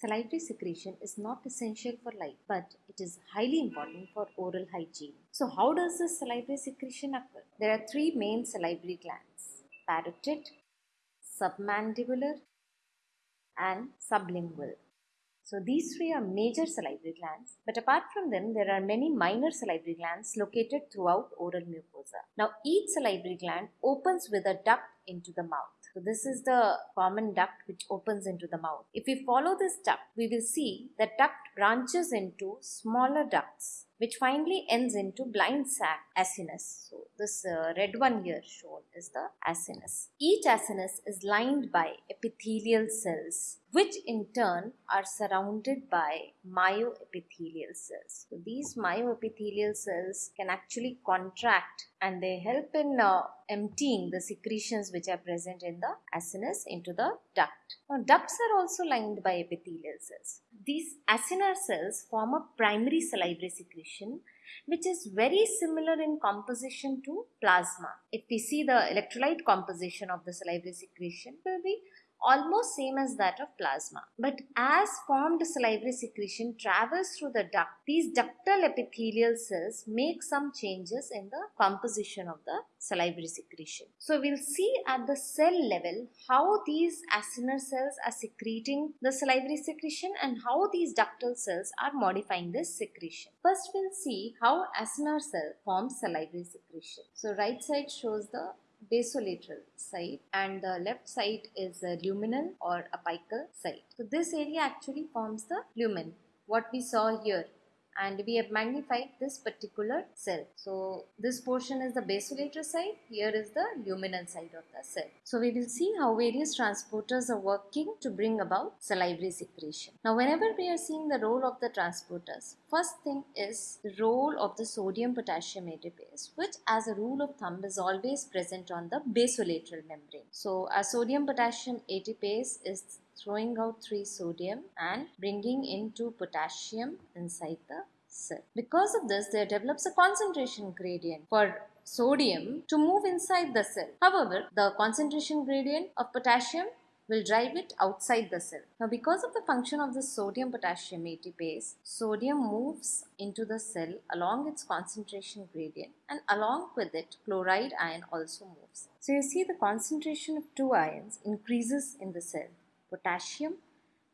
salivary secretion is not essential for life, but it is highly important for oral hygiene. So, how does this salivary secretion occur? There are three main salivary glands parotid, submandibular, and sublingual. So these three are major salivary glands, but apart from them, there are many minor salivary glands located throughout oral mucosa. Now each salivary gland opens with a duct into the mouth. So this is the common duct which opens into the mouth. If we follow this duct, we will see that duct branches into smaller ducts which finally ends into blind sac acinus. So this uh, red one here shown is the acinus. Each acinus is lined by epithelial cells which in turn are surrounded by myoepithelial cells. So these myoepithelial cells can actually contract and they help in uh, emptying the secretions which are present in the acinus into the duct. Now ducts are also lined by epithelial cells. These acinar cells form a primary salivary secretion which is very similar in composition to plasma. If we see the electrolyte composition of the salivary secretion will be almost same as that of plasma. But as formed salivary secretion travels through the duct, these ductal epithelial cells make some changes in the composition of the salivary secretion. So we'll see at the cell level how these acinar cells are secreting the salivary secretion and how these ductal cells are modifying this secretion. First we'll see how acinar cell forms salivary secretion. So right side shows the basolateral side and the left side is a luminal or apical side. So this area actually forms the lumen what we saw here and we have magnified this particular cell. So this portion is the basolateral side, here is the luminal side of the cell. So we will see how various transporters are working to bring about salivary secretion. Now whenever we are seeing the role of the transporters, first thing is the role of the sodium potassium ATPase which as a rule of thumb is always present on the basolateral membrane. So our sodium potassium ATPase is throwing out 3 sodium and bringing in 2 potassium inside the cell. Because of this, there develops a concentration gradient for sodium to move inside the cell. However, the concentration gradient of potassium will drive it outside the cell. Now because of the function of the sodium potassium ATPase, sodium moves into the cell along its concentration gradient and along with it chloride ion also moves. So you see the concentration of two ions increases in the cell potassium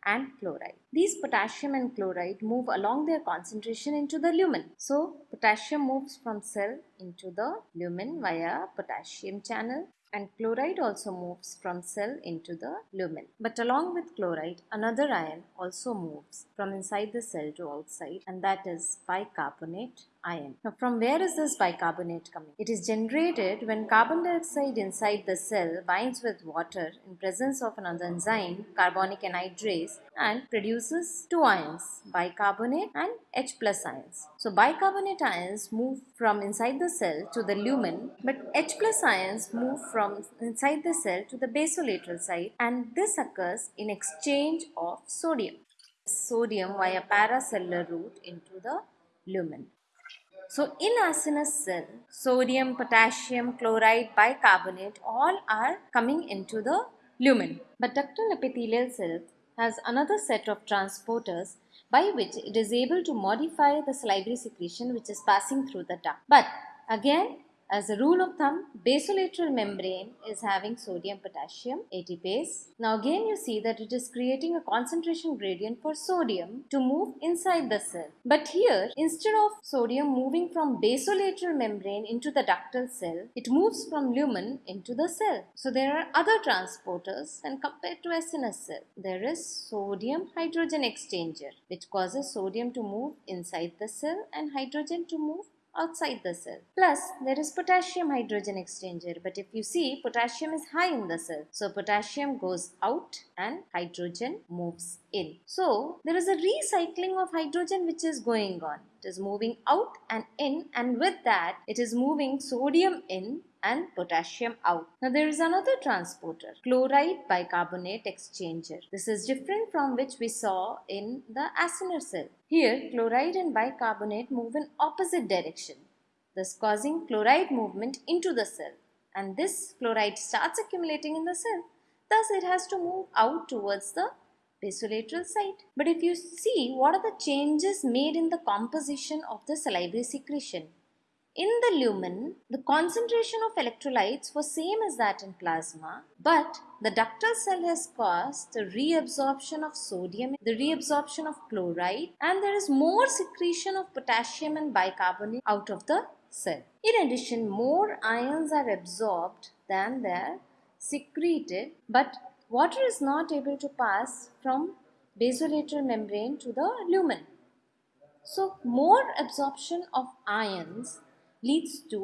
and chloride. These potassium and chloride move along their concentration into the lumen. So potassium moves from cell into the lumen via potassium channel and chloride also moves from cell into the lumen. But along with chloride, another ion also moves from inside the cell to outside and that is bicarbonate Now from where is this bicarbonate coming? It is generated when carbon dioxide inside the cell binds with water in presence of another enzyme, carbonic anhydrase and produces two ions, bicarbonate and H plus ions. So bicarbonate ions move from inside the cell to the lumen but H plus ions move from inside the cell to the basolateral side and this occurs in exchange of sodium. Sodium via paracellular route into the lumen. So in acinous cell, sodium, potassium, chloride, bicarbonate all are coming into the lumen. But ductal epithelial cell has another set of transporters by which it is able to modify the salivary secretion which is passing through the duct. But again as a rule of thumb, basolateral membrane is having sodium potassium ATPase. Now again you see that it is creating a concentration gradient for sodium to move inside the cell. But here instead of sodium moving from basolateral membrane into the ductal cell, it moves from lumen into the cell. So there are other transporters and compared to acinous cell, there is sodium hydrogen exchanger which causes sodium to move inside the cell and hydrogen to move outside the cell. Plus, there is potassium hydrogen exchanger. But if you see, potassium is high in the cell. So, potassium goes out and hydrogen moves in. So, there is a recycling of hydrogen which is going on. It is moving out and in and with that, it is moving sodium in and potassium out. Now there is another transporter, chloride bicarbonate exchanger. This is different from which we saw in the acinar cell. Here chloride and bicarbonate move in opposite direction, thus causing chloride movement into the cell and this chloride starts accumulating in the cell. Thus it has to move out towards the basolateral site. But if you see what are the changes made in the composition of the salivary secretion, in the lumen, the concentration of electrolytes was same as that in plasma, but the ductal cell has caused the reabsorption of sodium, the reabsorption of chloride, and there is more secretion of potassium and bicarbonate out of the cell. In addition, more ions are absorbed than they are secreted, but water is not able to pass from basolateral membrane to the lumen. So, more absorption of ions leads to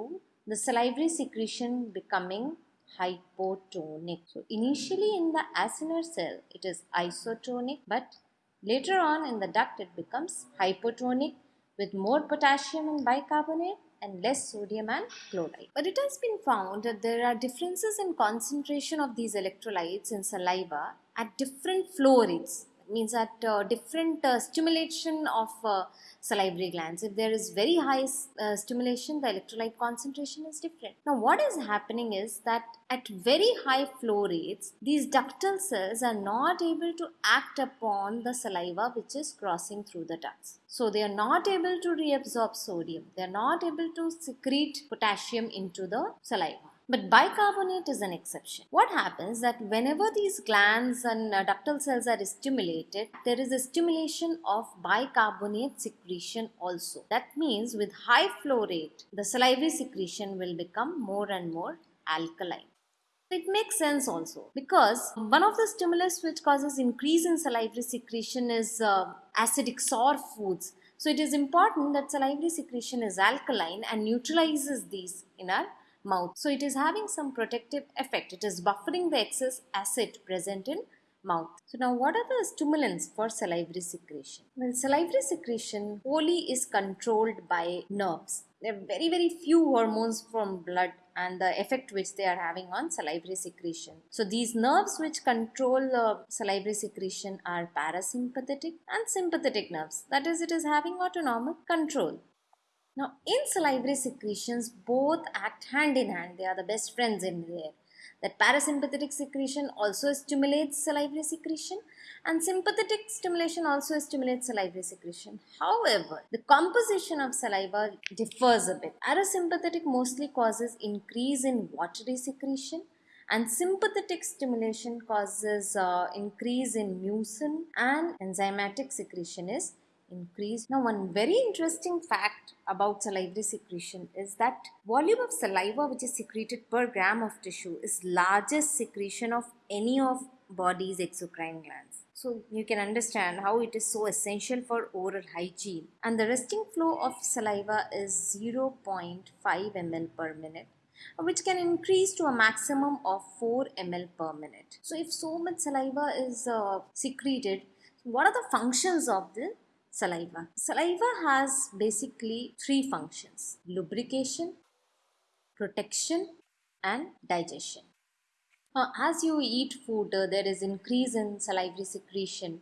the salivary secretion becoming hypotonic. So initially in the acinar cell it is isotonic but later on in the duct it becomes hypotonic with more potassium and bicarbonate and less sodium and chloride. But it has been found that there are differences in concentration of these electrolytes in saliva at different flow rates means that uh, different uh, stimulation of uh, salivary glands. If there is very high uh, stimulation, the electrolyte concentration is different. Now, what is happening is that at very high flow rates, these ductal cells are not able to act upon the saliva which is crossing through the ducts. So, they are not able to reabsorb sodium. They are not able to secrete potassium into the saliva. But bicarbonate is an exception. What happens that whenever these glands and uh, ductal cells are stimulated, there is a stimulation of bicarbonate secretion also. That means with high flow rate, the salivary secretion will become more and more alkaline. It makes sense also because one of the stimulus which causes increase in salivary secretion is uh, acidic sour foods. So it is important that salivary secretion is alkaline and neutralizes these in our mouth. So it is having some protective effect. It is buffering the excess acid present in mouth. So now what are the stimulants for salivary secretion? Well, salivary secretion wholly is controlled by nerves. There are very very few hormones from blood and the effect which they are having on salivary secretion. So these nerves which control uh, salivary secretion are parasympathetic and sympathetic nerves. That is it is having autonomic control. Now, in salivary secretions, both act hand in hand. They are the best friends in there. That parasympathetic secretion also stimulates salivary secretion and sympathetic stimulation also stimulates salivary secretion. However, the composition of saliva differs a bit. Parasympathetic mostly causes increase in watery secretion and sympathetic stimulation causes uh, increase in mucin and enzymatic secretion is increased. Now one very interesting fact about salivary secretion is that volume of saliva which is secreted per gram of tissue is largest secretion of any of body's exocrine glands. So you can understand how it is so essential for oral hygiene. And the resting flow of saliva is 0.5 ml per minute which can increase to a maximum of 4 ml per minute. So if so much saliva is uh, secreted, what are the functions of the saliva. Saliva has basically three functions lubrication, protection, and digestion. As you eat food, uh, there is increase in salivary secretion,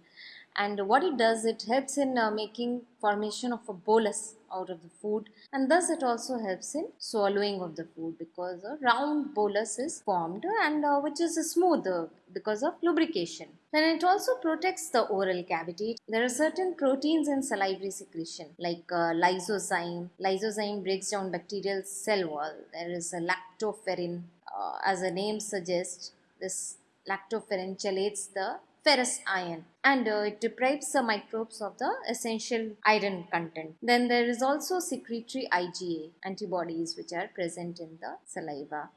and what it does, it helps in uh, making formation of a bolus out of the food and thus it also helps in swallowing of the food because a round bolus is formed and uh, which is smooth uh, because of lubrication. Then it also protects the oral cavity. There are certain proteins in salivary secretion like uh, lysozyme. Lysozyme breaks down bacterial cell wall. There is a lactoferrin. Uh, as the name suggests, this lactoferrin chelates the ferrous ion and uh, it deprives the microbes of the essential iron content. Then there is also secretory IgA antibodies which are present in the saliva.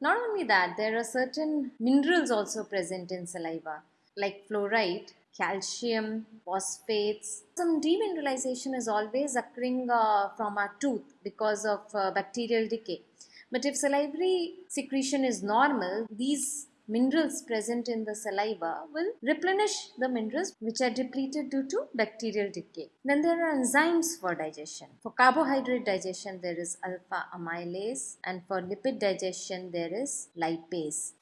Not only that, there are certain minerals also present in saliva like fluoride, calcium, phosphates. Some demineralization is always occurring uh, from our tooth because of uh, bacterial decay. But if salivary secretion is normal, these minerals present in the saliva will replenish the minerals which are depleted due to bacterial decay. Then there are enzymes for digestion. For carbohydrate digestion there is alpha amylase and for lipid digestion there is lipase.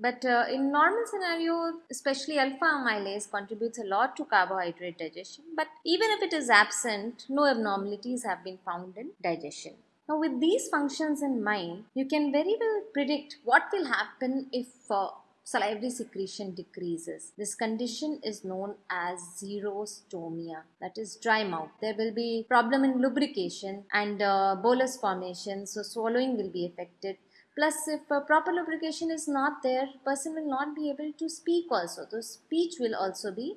But uh, in normal scenario, especially alpha amylase contributes a lot to carbohydrate digestion. But even if it is absent, no abnormalities have been found in digestion. Now with these functions in mind, you can very well predict what will happen if uh, salivary secretion decreases. This condition is known as xerostomia, that is dry mouth. There will be problem in lubrication and uh, bolus formation, so swallowing will be affected plus if proper lubrication is not there person will not be able to speak also. The speech will also be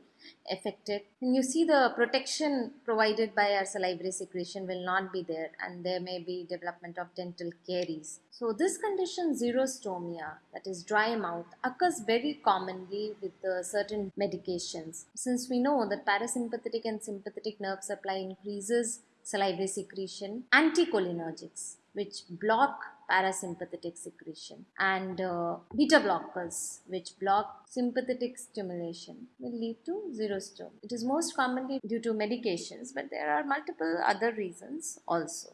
affected. And you see the protection provided by our salivary secretion will not be there and there may be development of dental caries. So this condition xerostomia that is dry mouth occurs very commonly with uh, certain medications. Since we know that parasympathetic and sympathetic nerve supply increases salivary secretion anticholinergics which block parasympathetic secretion and uh, beta blockers which block sympathetic stimulation will lead to xerostomia. It is most commonly due to medications but there are multiple other reasons also.